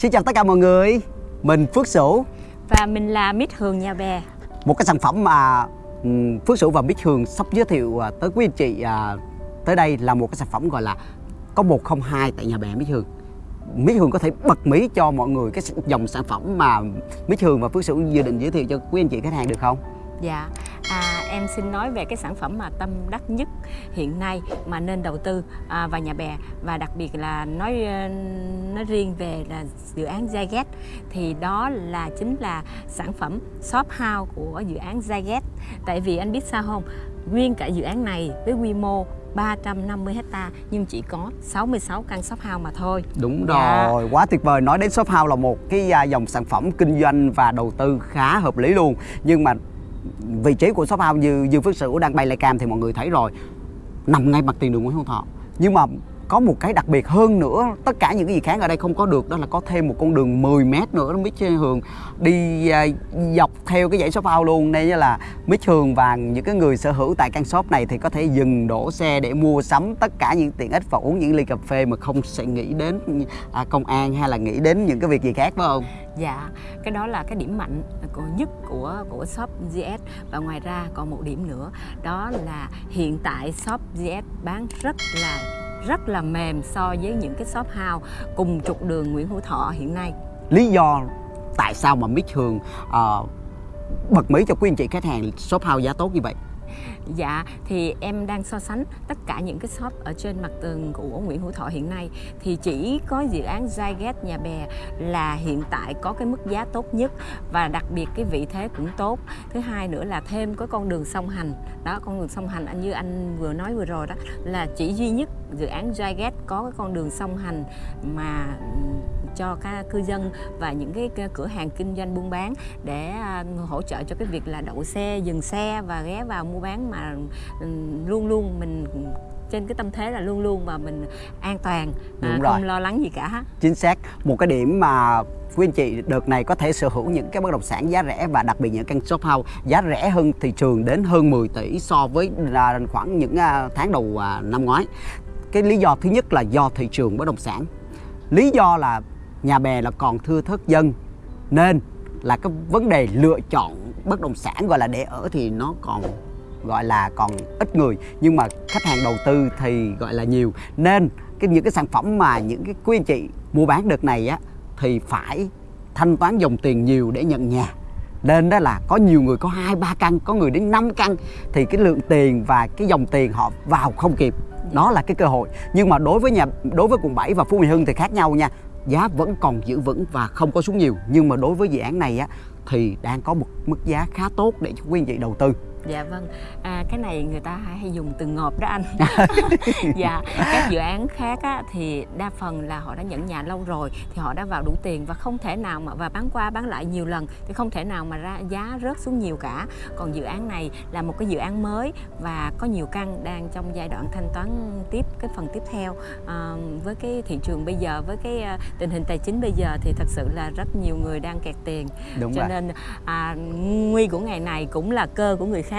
Xin chào tất cả mọi người, mình Phước Sửu. Và mình là Mít Hường Nhà Bè. Một cái sản phẩm mà Phước Sửu và Mít Hường sắp giới thiệu à, tới quý anh chị à, tới đây là một cái sản phẩm gọi là có 102 tại nhà bè Mít Hường. Mít Hường có thể bật mí cho mọi người cái dòng sản phẩm mà Mít Hường và Phước Sửu dự định giới thiệu cho quý anh chị khách hàng được không? Dạ, à, em xin nói về cái sản phẩm mà tâm đắc nhất hiện nay mà nên đầu tư à, vào nhà bè và đặc biệt là nói ờ, nói riêng về là dự án Zyget thì đó là chính là sản phẩm shop house của dự án Zyget tại vì anh biết sao không nguyên cả dự án này với quy mô 350 hecta nhưng chỉ có 66 căn shop house mà thôi. Đúng dạ. rồi, quá tuyệt vời. Nói đến shop house là một cái à, dòng sản phẩm kinh doanh và đầu tư khá hợp lý luôn. Nhưng mà vị trí của shop house như Dương Phước Sửu đang bay lại cam thì mọi người thấy rồi. Nằm ngay mặt tiền đường Nguyễn Hữu Thọ. Nhưng mà có một cái đặc biệt hơn nữa tất cả những cái gì khác ở đây không có được đó là có thêm một con đường 10 mét nữa Mít Hường đi à, dọc theo cái dãy shop house luôn nên là Mít Hường và những cái người sở hữu tại căn shop này thì có thể dừng đổ xe để mua sắm tất cả những tiện ích và uống những ly cà phê mà không sẽ nghĩ đến à, công an hay là nghĩ đến những cái việc gì khác phải không? Dạ, cái đó là cái điểm mạnh của nhất của của shop GS và ngoài ra còn một điểm nữa đó là hiện tại shop GS bán rất là rất là mềm so với những cái shop house cùng trục đường Nguyễn Hữu Thọ hiện nay. Lý do tại sao mà Mít Hường uh, bật mí cho quý anh chị khách hàng shop house giá tốt như vậy? Dạ thì em đang so sánh tất cả những cái shop ở trên mặt tường của Nguyễn Hữu Thọ hiện nay thì chỉ có dự án Zyget Nhà Bè là hiện tại có cái mức giá tốt nhất và đặc biệt cái vị thế cũng tốt. Thứ hai nữa là thêm có con đường song hành. Đó con đường song hành anh như anh vừa nói vừa rồi đó là chỉ duy nhất dự án Zyget có cái con đường song hành mà cho các cư dân và những cái cửa hàng kinh doanh buôn bán để à, hỗ trợ cho cái việc là đậu xe, dừng xe và ghé vào mua bán mà ừ, luôn luôn mình trên cái tâm thế là luôn luôn mà mình an toàn à, không lo lắng gì cả. Chính xác. Một cái điểm mà quý anh chị đợt này có thể sở hữu những cái bất động sản giá rẻ và đặc biệt những căn shop house giá rẻ hơn thị trường đến hơn 10 tỷ so với khoảng những à, tháng đầu năm ngoái. Cái lý do thứ nhất là do thị trường bất động sản. Lý do là nhà bè là còn thưa thớt dân nên là cái vấn đề lựa chọn bất động sản gọi là để ở thì nó còn gọi là còn ít người, nhưng mà khách hàng đầu tư thì gọi là nhiều. Nên cái, những cái sản phẩm mà những cái quý anh chị mua bán đợt này á, thì phải thanh toán dòng tiền nhiều để nhận nhà. Nên đó là có nhiều người, có hai, ba căn, có người đến 5 căn, thì cái lượng tiền và cái dòng tiền họ vào không kịp. Đó là cái cơ hội. Nhưng mà đối với nhà, đối với quận 7 và Phú Mỹ Hưng thì khác nhau nha. Giá vẫn còn giữ vững và không có xuống nhiều. Nhưng mà đối với dự án này á, thì đang có một mức giá khá tốt để cho quý anh chị đầu tư. Dạ vâng, à, cái này người ta hay dùng từ ngộp đó anh. Dạ, các dự án khác á, thì đa phần là họ đã nhận nhà lâu rồi Thì họ đã vào đủ tiền và không thể nào mà và bán qua bán lại nhiều lần Thì không thể nào mà ra giá rớt xuống nhiều cả. Còn dự án này là một cái dự án mới Và có nhiều căn đang trong giai đoạn thanh toán tiếp cái phần tiếp theo. À, Với cái thị trường bây giờ, với cái uh, tình hình tài chính bây giờ Thì thật sự là rất nhiều người đang kẹt tiền. Đúng Cho rồi. nên à, nguy của ngày này cũng là cơ của người khác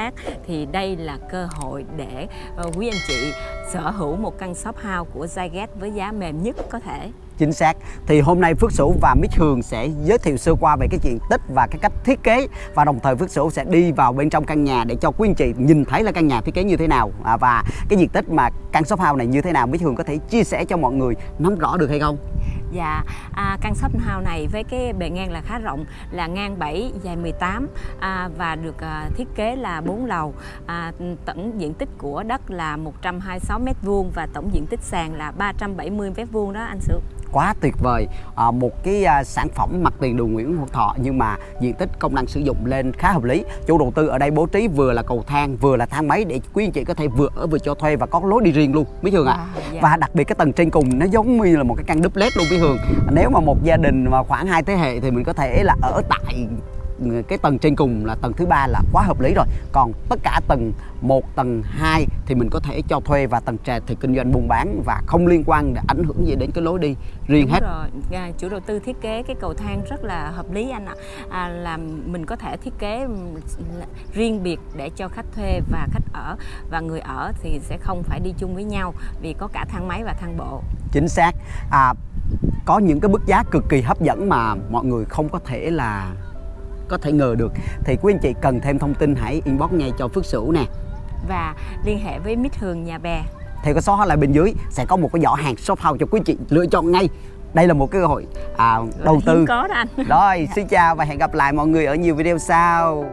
thì đây là cơ hội để uh, quý anh chị sở hữu một căn shop house của Zyget với giá mềm nhất có thể. Chính xác. Thì hôm nay Phước Sửu và Mít Hường sẽ giới thiệu sơ qua về cái diện tích và cái cách thiết kế và đồng thời Phước Sửu sẽ đi vào bên trong căn nhà để cho quý anh chị nhìn thấy là căn nhà thiết kế như thế nào à, và cái diện tích mà căn shop house này như thế nào. Mít Hường có thể chia sẻ cho mọi người nắm rõ được hay không? Dạ, à, căn shop house này với cái bề ngang là khá rộng là ngang 7, dài 18 à, và được à, thiết kế là 4 lầu. À, tổng diện tích của đất là 126 m2 và tổng diện tích sàn là 370 m2 đó anh Sửu quá tuyệt vời à, một cái à, sản phẩm mặt tiền đường Nguyễn Hữu Thọ nhưng mà diện tích công năng sử dụng lên khá hợp lý chủ đầu tư ở đây bố trí vừa là cầu thang vừa là thang máy để quý anh chị có thể vừa ở vừa cho thuê và có lối đi riêng luôn Mỹ Hường ạ à dạ. và đặc biệt cái tầng trên cùng, nó giống như là một cái căn duplex luôn với Hường nếu mà một gia đình mà khoảng hai thế hệ thì mình có thể là ở tại cái tầng trên cùng là tầng thứ ba là quá hợp lý rồi. Còn tất cả tầng 1, tầng 2 thì mình có thể cho thuê và tầng trệt thì kinh doanh buôn bán và không liên quan để ảnh hưởng gì đến cái lối đi riêng Đúng hết. rồi. À, chủ đầu tư thiết kế cái cầu thang rất là hợp lý anh ạ. À, là mình có thể thiết kế riêng biệt để cho khách thuê và khách ở. Và người ở thì sẽ không phải đi chung với nhau vì có cả thang máy và thang bộ. Chính xác. À, có những cái mức giá cực kỳ hấp dẫn mà mọi người không có thể là có thể ngờ được. Thì quý anh chị cần thêm thông tin hãy inbox ngay cho Phước Sửu nè. Và liên hệ với Mít Hường nhà bè. Thì có số hotline bên dưới sẽ có một cái giỏ hàng shop house cho quý anh chị lựa chọn ngay. Đây là một cái cơ hội à, đầu tư. có đó anh. Rồi xin chào và hẹn gặp lại mọi người ở nhiều video sau